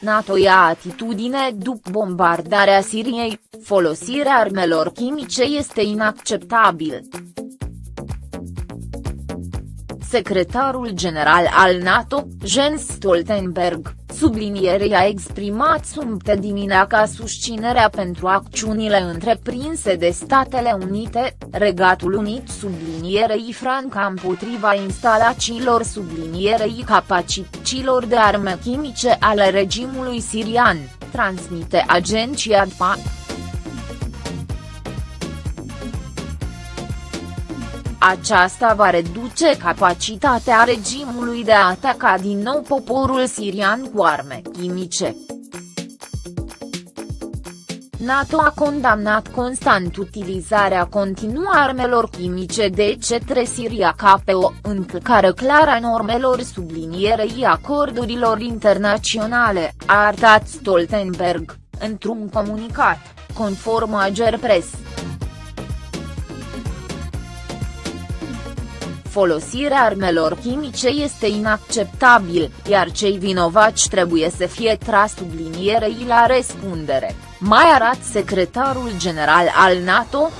NATO ia atitudine după bombardarea Siriei, folosirea armelor chimice este inacceptabil. Secretarul general al NATO, Jens Stoltenberg, sublinierei a exprimat sumte dimineața susținerea pentru acțiunile întreprinse de Statele Unite, Regatul Unit sublinierei Franca împotriva instalațiilor sublinierei capacităților de arme chimice ale regimului sirian, transmite agenția DPA. Aceasta va reduce capacitatea regimului de a ataca din nou poporul sirian cu arme chimice. NATO a condamnat constant utilizarea continuă armelor chimice de către Siria ca pe o încălcare clară a normelor sublinierei acordurilor internaționale, a arătat Stoltenberg, într-un comunicat, conform Agerpress. Folosirea armelor chimice este inacceptabil, iar cei vinovați trebuie să fie tras sublinierei la răspundere, mai arată secretarul general al NATO,